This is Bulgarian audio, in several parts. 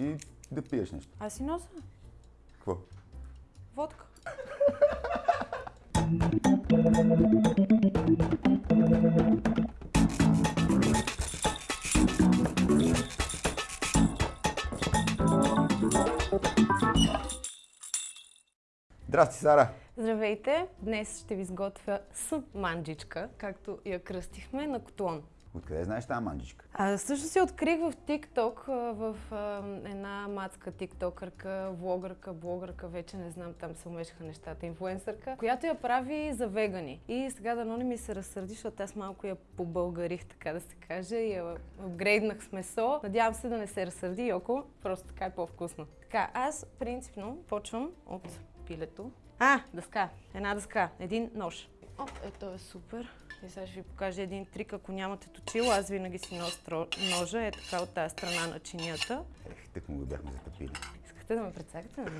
и да пиеш нещо. Аз си нося Какво? водка. Здрасти, Сара! Здравейте! Днес ще ви изготвя с манджичка, както я кръстихме, на котлон. Откъде знаеш тази манджичка? А, също си открих в TikTok, в а, една мацка тиктокърка, влогърка, блогърка, вече не знам, там се умешаха нещата, инфлуенсърка, която я прави за вегани. И сега дано не ми се разсърди, защото аз малко я побългарих, така да се каже, и я апгрейднах с месо. Надявам се да не се разсърди, Йоко, просто така е по-вкусно. Така, аз принципно почвам от пилето. А, дъска, една дъска, един нож. О, ето е супер. И сега ще ви покажа един трик, ако нямате точило. Аз винаги си нося ножа, е така от тази страна на чинията. Ех, тък му го бяхме затъпили. Искате да ме прецакате, нали?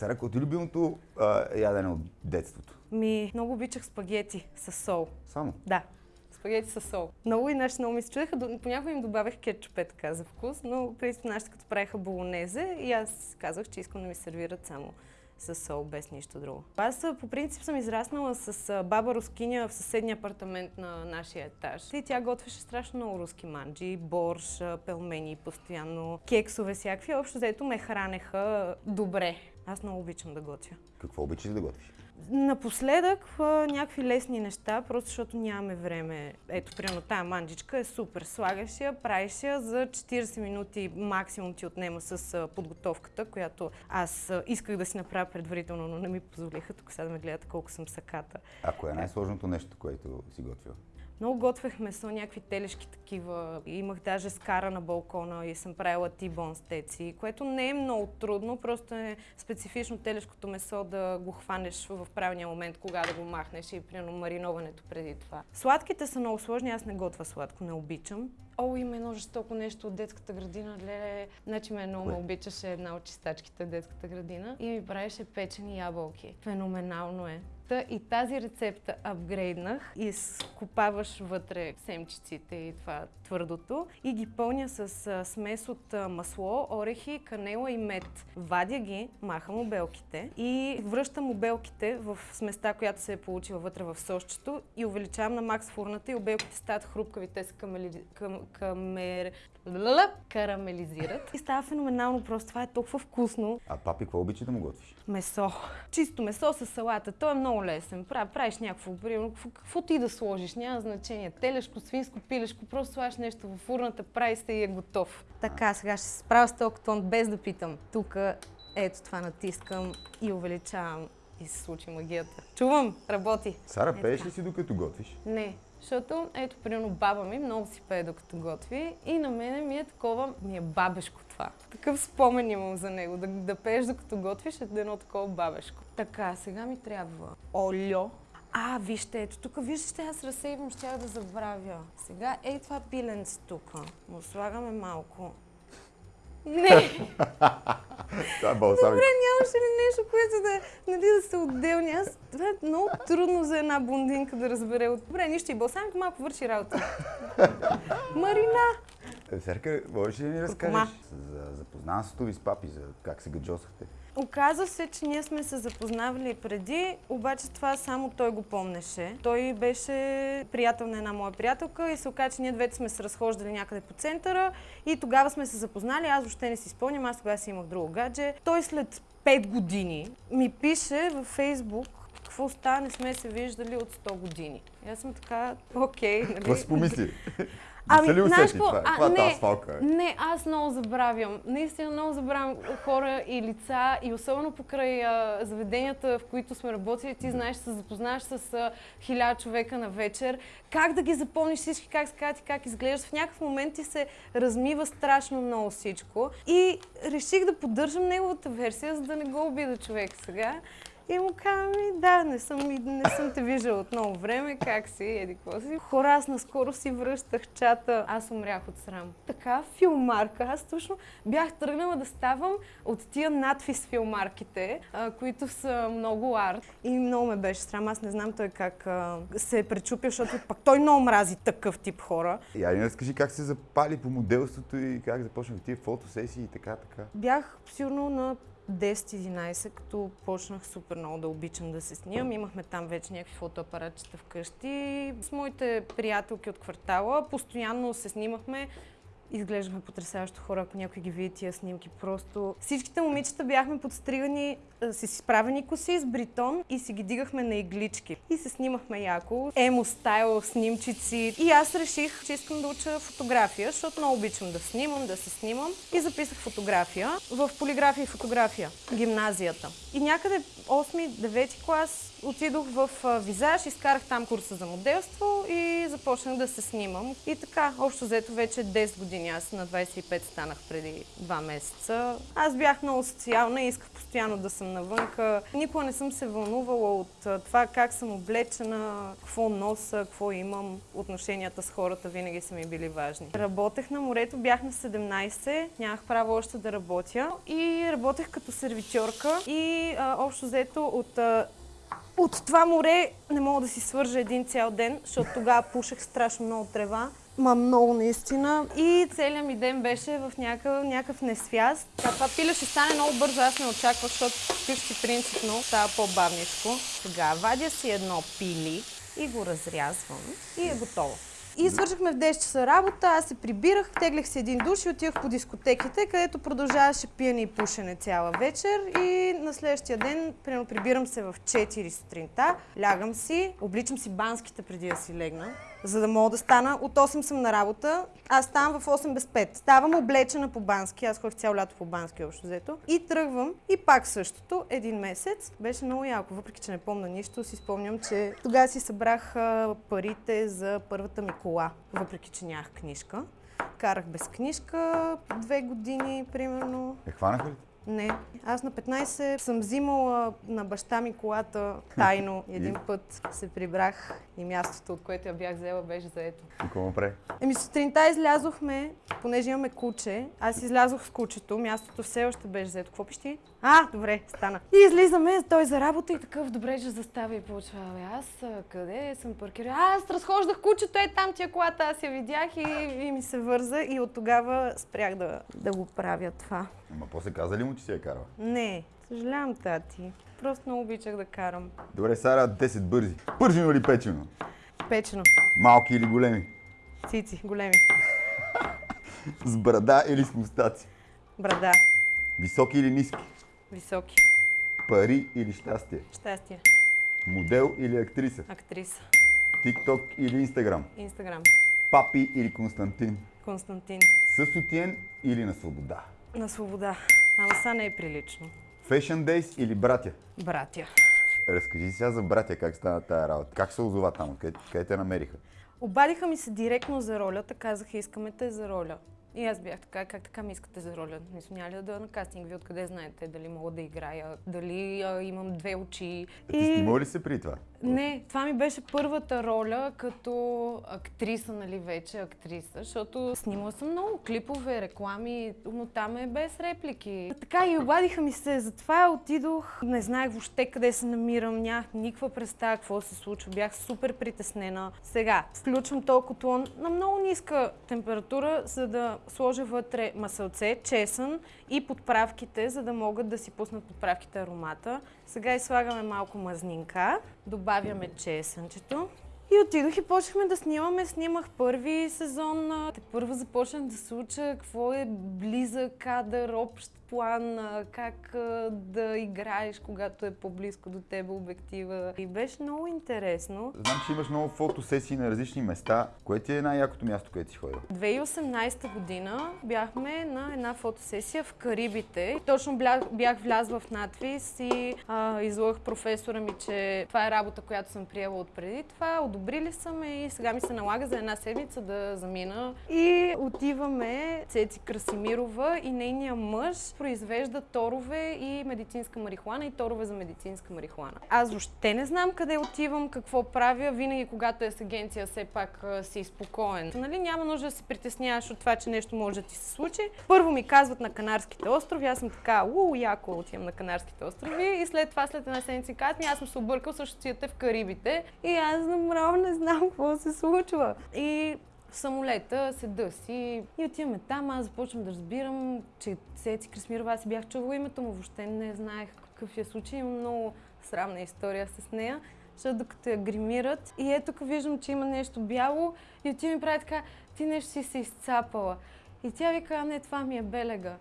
Какво ти е любимото а, ядене от детството? Ми, много обичах спагети с сол. Само. Да, спагети с сол. Много и нашите много ми се чудеха. Понякога им добавях кетчуп, е така за вкус, но принцип нашите като правиха болонезе и аз казах, че искам да ми сервират само с сол, без нищо друго. Аз по принцип съм израснала с баба рускиня в съседния апартамент на нашия етаж. И тя готвеше страшно много руски манджи, борш, пелмени, постоянно кексове всякакви. Общо взето ме хранеха добре. Аз много обичам да готвя. Какво обичаш да готвиш? Напоследък някакви лесни неща, просто защото нямаме време. Ето, примерно тая манджичка е супер. Слагаш я, правиш я за 40 минути максимум ти отнема с подготовката, която аз исках да си направя предварително, но не ми позволиха. Тук сега да ме гледате колко съм саката. А кое е най-сложното нещо, което си готвил? Много готвех месо, някакви телешки такива. Имах даже скара на балкона и съм правила тибон стеци, което не е много трудно, просто е специфично телешкото месо да го хванеш в правилния момент, кога да го махнеш и примерно мариноването преди това. Сладките са много сложни, аз не готвя сладко, не обичам. О, има едно жестоко нещо от детската градина, леле. Значи ме много ме обичаше една от чистачките в детската градина и ми правеше печени ябълки. Феноменално е. Та и тази рецепта апгрейднах и скопаваш вътре семчиците и това твърдото и ги пълня с смес от масло, орехи, канела и мед. Вадя ги, махам обелките и връщам обелките в сместа, която се е получила вътре в сосчето и увеличавам на макс фурната и обелките стават хрупкави, те се камели... кам... камер... Карамелизират и става феноменално просто. Това е толкова вкусно. А папи, какво обича да му готвиш? Месо. Чисто месо с салата. Той е много лесен. Прав, правиш някакво, примерно, какво, какво ти да сложиш, няма значение. Телешко, свинско, пилешко, просто слагаш нещо в фурната, прави се и е готов. Така, сега ще се справя с този тон без да питам. Тук, ето това натискам и увеличавам и се случи магията. Чувам, работи. Сара, Е, пееш ли си докато готвиш? Не, защото ето, примерно, баба ми много си пее докато готви и на мене ми е такова, ми е бабешко това. Такъв спомен имам за него, да, да пееш докато готвиш е едно такова бабешко. Така, сега ми трябва олио. А, вижте, ето тук, вижте, аз разсейвам, ще да забравя. Сега, ей това пиленце тук. Му слагаме малко. Не! Това е балсамик. Добре, нямаше ли нещо, което да, нали, да са отделни? Аз, това е много трудно за една блондинка да разбере. от- Добре, нищо и балсамик малко върши работа. Марина! Е, Серка, можеш ли да ни разкажеш Куркума. за запознанството ви с папи, за как се гаджосахте? Оказва се, че ние сме се запознавали преди, обаче това само той го помнеше. Той беше приятел на една моя приятелка и се оказа, че ние двете сме се разхождали някъде по центъра и тогава сме се запознали. Аз въобще не си спомням, аз тогава си имах друго гадже. Той след 5 години ми пише във Фейсбук какво става, не сме се виждали от 100 години. И аз съм така, окей, нали? Какво си помисли? Ами, ли знаеш какво? това? А, е не, тази свалка? бе? Не, аз много забравям. Наистина много забравям хора и лица и особено покрай а, заведенията, в които сме работили, ти знаеш, се запознаваш с хиляда човека на вечер, как да ги запомниш всички, как се казват и как изглеждаш. В някакъв момент ти се размива страшно много всичко и реших да поддържам неговата версия, за да не го обида човек сега. И му казвам, «Ми, да, не съм, не съм те виждала от много време, как си, еди какво си. Хора, аз наскоро си връщах чата, аз умрях от срам. Така филмарка, аз точно бях тръгнала да ставам от тия надфис филмарките, а, които са много арт. И много ме беше срам, аз не знам той как а, се е пречупил, защото пък той много мрази такъв тип хора. И айде разкажи как се запали по моделството и как започнах тия фотосесии и така, така. Бях сигурно на 10-11, като почнах супер много да обичам да се снимам. Имахме там вече някакви фотоапаратчета вкъщи. С моите приятелки от квартала постоянно се снимахме. Изглеждахме потрясаващо хора, ако някой ги види тия снимки. Просто всичките момичета бяхме подстригани с изправени коси, с бритон и си ги дигахме на иглички. И се снимахме яко. Емо стайл, снимчици. И аз реших, че искам да уча фотография, защото много обичам да снимам, да се снимам. И записах фотография в полиграфия и фотография, гимназията. И някъде 8-9 клас отидох в визаж, изкарах там курса за моделство и започнах да се снимам. И така, общо взето вече 10 години. Аз на 25 станах преди 2 месеца. Аз бях много социална и исках постоянно да съм навънка. Никога не съм се вълнувала от това как съм облечена, какво носа, какво имам. Отношенията с хората винаги са ми били важни. Работех на морето, бях на 17, нямах право още да работя и работех като сервитьорка и а, общо взето от от това море не мога да си свържа един цял ден, защото тогава пушех страшно много трева. Ма много наистина. И целият ми ден беше в някакъв, някакъв несвяст. Та, това пиле ще стане много бързо, аз не очаквах, защото вкъщи принципно става по-бавничко. Сега вадя си едно пили и го разрязвам и е готово. И свършихме в 10 часа работа, аз се прибирах, теглях си един душ и отивах по дискотеките, където продължаваше пиене и пушене цяла вечер. И на следващия ден, примерно, прибирам се в 4 сутринта, лягам си, обличам си банските преди да си легна, за да мога да стана. От 8 съм на работа, аз ставам в 8 без 5. Ставам облечена по бански, аз ходих цяло лято по бански общо взето. И тръгвам и пак същото, един месец. Беше много яко, въпреки че не помня нищо, си спомням, че тогава си събрах парите за първата ми кола, въпреки че нямах книжка. Карах без книжка две години, примерно. Е, хванаха ли? Не. Аз на 15 съм взимала на баща ми колата тайно. Един път се прибрах и мястото, от което я бях взела, беше заето. И какво му прави? Еми сутринта излязохме, понеже имаме куче. Аз излязох с кучето, мястото все още беше заето. Какво пищи? А, добре, стана. И излизаме, той за работа и такъв, добре, ще заставя и получва. Абе, аз къде съм паркирал? Аз разхождах кучето, е там тия колата, аз я видях и, и ми се върза и от тогава спрях да, да го правя това. Ама после каза ли му, че си я карала? Не, съжалявам, тати. Просто много обичах да карам. Добре, Сара, 10 бързи. Пържено или печено? Печено. Малки или големи? Цици, големи. С брада или с мустаци? Брада. Високи или ниски? Високи. Пари или щастие? Щастие. Модел или актриса? Актриса. Тикток или Инстаграм? Инстаграм. Папи или Константин? Константин. С сутиен или на свобода? На свобода. Ама са не е прилично. Fashion Days или братя? Братя. Разкажи сега за братя, как стана тая работа. Как се озова там? Къде, къде те намериха? Обадиха ми се директно за ролята, казаха искаме те за роля. И аз бях така, как така ми искате за роля? Мисля, няма ли да на кастинг? Вие откъде знаете? Дали мога да играя? Дали а, имам две очи? Ти снимала ли се при това? Не, това ми беше първата роля като актриса, нали вече актриса, защото снимала съм много клипове, реклами, но там е без реплики. Така и обадиха ми се, затова отидох, не знаех въобще къде се намирам, нямах никаква представа какво се случва, бях супер притеснена. Сега, включвам този котлон на много ниска температура, за да сложа вътре масълце, чесън и подправките, за да могат да си пуснат подправките аромата. Сега изслагаме малко мазнинка, добавяме чесънчето. И отидох и почнахме да снимаме. Снимах първи сезон. Те първо започнах да се уча какво е близък кадър, общ план, как да играеш, когато е по-близко до теб обектива. И беше много интересно. Знам, че имаш много фотосесии на различни места. Кое ти е най-якото място, където си ходила? 2018 година бяхме на една фотосесия в Карибите. Точно бях, влязла в надвис и а, професора ми, че това е работа, която съм приела от преди това. Одобрили са ме и сега ми се налага за една седмица да замина. И отиваме Цеци Красимирова и нейния мъж произвежда торове и медицинска марихуана и торове за медицинска марихуана. Аз въобще не знам къде отивам, какво правя. Винаги, когато е с агенция, все пак си спокоен. Нали, няма нужда да се притесняваш от това, че нещо може да ти се случи. Първо ми казват на Канарските острови, аз съм така, уу, яко отивам на Канарските острови и след това, след една седмица казват ми, аз съм се объркал, също си в Карибите и аз направо не знам какво се случва. И в самолета седа си и отиваме там, аз започвам да разбирам, че Цеци Красмирова, аз си бях чувала името му, въобще не знаех какъв е случай, имам много срамна история с нея, защото докато я гримират и ето тук виждам, че има нещо бяло и отива ми прави така, ти нещо си се изцапала. И тя вика, а не, това ми е белега.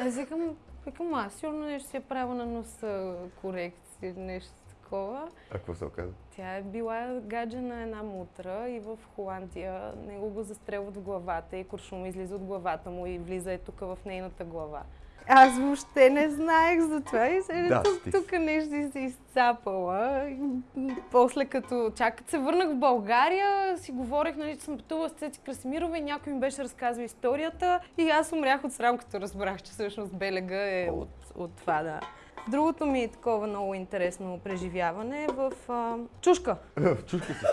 Аз викам, викам, аз сигурно нещо си е правила на носа корекция, нещо такова. А какво се оказа? Тя е била гаджа на една мутра и в Холандия него го застрелват в главата и куршум излиза от главата му и влиза е тук в нейната глава. Аз въобще не знаех за това и се Да, тук, тук нещо си се изцапала. И После като чак като се върнах в България, си говорех, нали, че съм пътувала с Цеци Красимирова и някой ми беше разказал историята и аз умрях от срам, като разбрах, че всъщност Белега е от, от това, да. Другото ми е такова много интересно преживяване е в а, Чушка. Чушка си.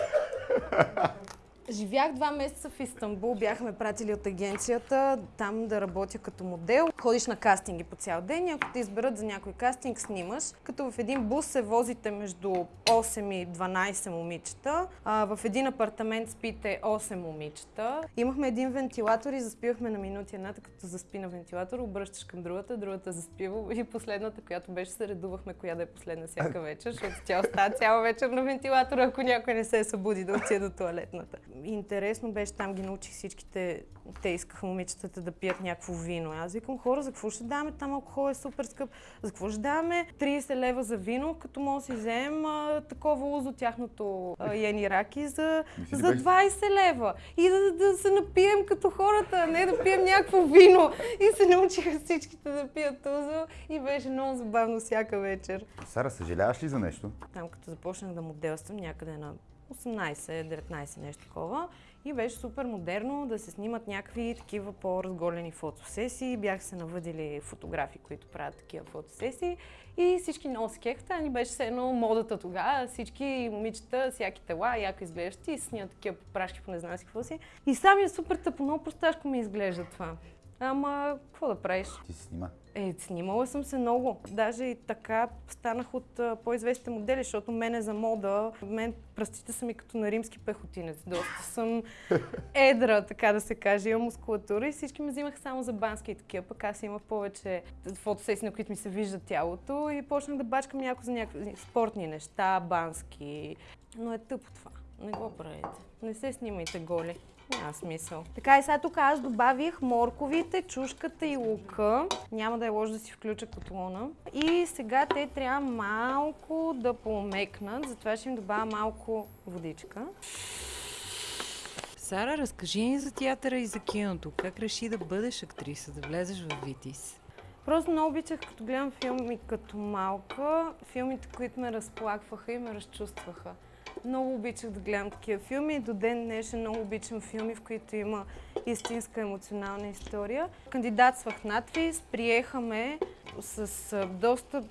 Живях два месеца в Истанбул, бяхме пратили от агенцията там да работя като модел. Ходиш на кастинги по цял ден и ако те изберат за някой кастинг, снимаш. Като в един бус се возите между 8 и 12 момичета. А, в един апартамент спите 8 момичета. Имахме един вентилатор и заспивахме на минути едната, като заспи на вентилатор, обръщаш към другата, другата заспива и последната, която беше, се редувахме коя да е последна всяка вечер, защото тя остава цяла вечер на вентилатора, ако някой не се събуди да отиде до туалетната. Интересно беше, там ги научих всичките, те искаха момичетата да пият някакво вино. Аз викам, хора, за какво ще даваме? Там алкохол е супер скъп. За какво ще даваме 30 лева за вино, като може да си вземем а, такова лузо тяхното а, Яни Раки за, за беше- 20 лева. И да, да се напием като хората, а не да пием някакво вино. И се научиха всичките да пият узо и беше много забавно всяка вечер. Сара, съжаляваш ли за нещо? Там като започнах да моделствам някъде на 18-19 нещо такова и беше супер модерно да се снимат някакви такива по-разголени фотосесии. Бях се навъдили фотографи, които правят такива фотосесии и всички много се. Ни беше все едно модата тогава. Всички момичета, всяки тела, яко изглеждат и снимат такива прашки по не знам си какво си. И сами е супер тъпо, много просташко ми изглежда това. Ама, какво да правиш? Ти си снима. Е, снимала съм се много. Даже и така станах от по-известните модели, защото мене за мода, мен пръстите са ми като на римски пехотинец. Доста съм едра, така да се каже. Имам мускулатура и всички ме взимаха само за бански и такива. Пък аз имах повече фотосесии, на които ми се вижда тялото и почнах да бачкам някакво за някакви спортни неща, бански. Но е тъпо това. Не го правете. Не се снимайте голи. Няма смисъл. Така и сега тук аз добавих морковите, чушката и лука. Няма да е лошо да си включа котлона. И сега те трябва малко да помекнат, затова ще им добавя малко водичка. Сара, разкажи ни за театъра и за киното. Как реши да бъдеш актриса, да влезеш в Витис? Просто много обичах, като гледам филми като малка, филмите, които ме разплакваха и ме разчувстваха. Много обичах да гледам такива филми и до ден днешен много обичам филми, в които има истинска емоционална история. Кандидатствах надвис, приеха ме с доста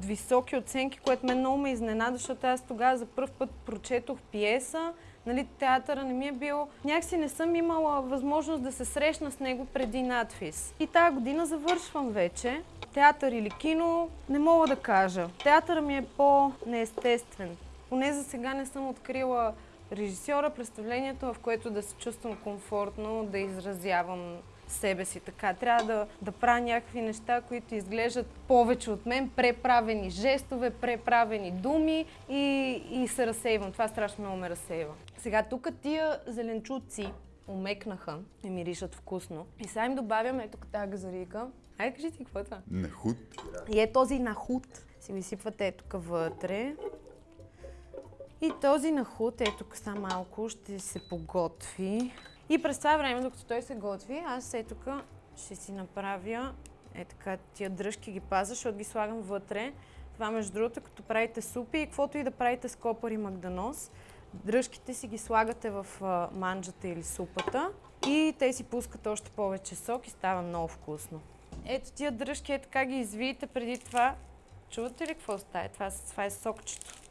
високи оценки, което мен много ме изненада, защото аз тогава за първ път прочетох пиеса, нали, театъра не ми е бил... Някакси не съм имала възможност да се срещна с него преди надфис. И тази година завършвам вече. Театър или кино, не мога да кажа. Театъра ми е по-неестествен. Поне за сега не съм открила режисьора, представлението, в което да се чувствам комфортно, да изразявам себе си така. Трябва да, да правя някакви неща, които изглеждат повече от мен, преправени жестове, преправени думи и, и се разсейвам. Това страшно много ме разсейва. Сега тук тия зеленчуци умекнаха и миришат вкусно. И сега им добавям ето тази газарика. Айде кажи ти какво е това? На худ. И е този нахут. Си го изсипвате ето тук вътре. И този нахут, ето тук са малко, ще се поготви. И през това време, докато той се готви, аз ето тук ще си направя е така, тия дръжки ги пазя, защото ги слагам вътре. Това между другото, като правите супи и каквото и да правите с копър и магданоз, Дръжките си ги слагате в манджата или супата и те си пускат още повече сок и става много вкусно. Ето тия дръжки е така ги извиете преди това. Чувате ли какво става? Това, това е сокчето.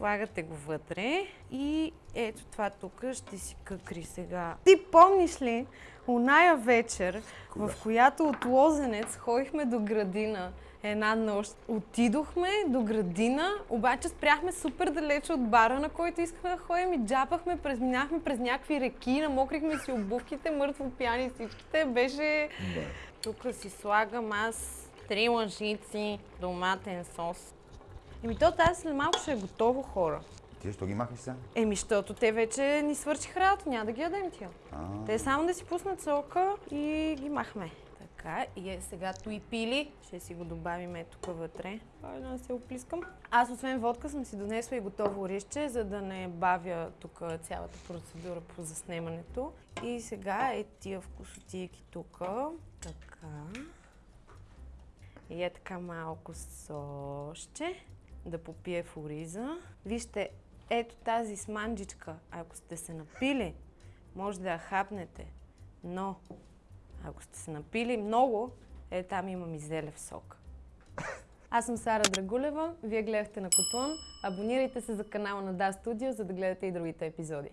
Слагате го вътре и ето това тук ще си къкри сега. Ти помниш ли оная вечер, Кога? в която от Лозенец ходихме до градина една нощ. Отидохме до градина, обаче спряхме супер далече от бара, на който искахме да ходим и джапахме, през, минахме през някакви реки, намокрихме си обувките, мъртво пияни всичките. Беше... Да. Тук си слагам аз три лъжици доматен сос. Еми то тази след малко ще е готово, хора. Ти защо ги махаш сега? Еми, защото те вече ни свършиха работа, няма да ги ядем тия. А, Те само да си пуснат сока и ги махме. Така, и е сега и пили. Ще си го добавим е тук вътре. Ай, да се оплискам. Аз освен водка съм си донесла и готово рище, за да не бавя тук цялата процедура по заснемането. И сега е тия вкусотийки тук. Така. И е така малко соще да попие в ориза. Вижте, ето тази сманджичка, ако сте се напили, може да я хапнете. Но, ако сте се напили много, е там имам и зелев сок. Аз съм Сара Драгулева, вие гледахте на Котлон. Абонирайте се за канала на Да Студио, за да гледате и другите епизоди.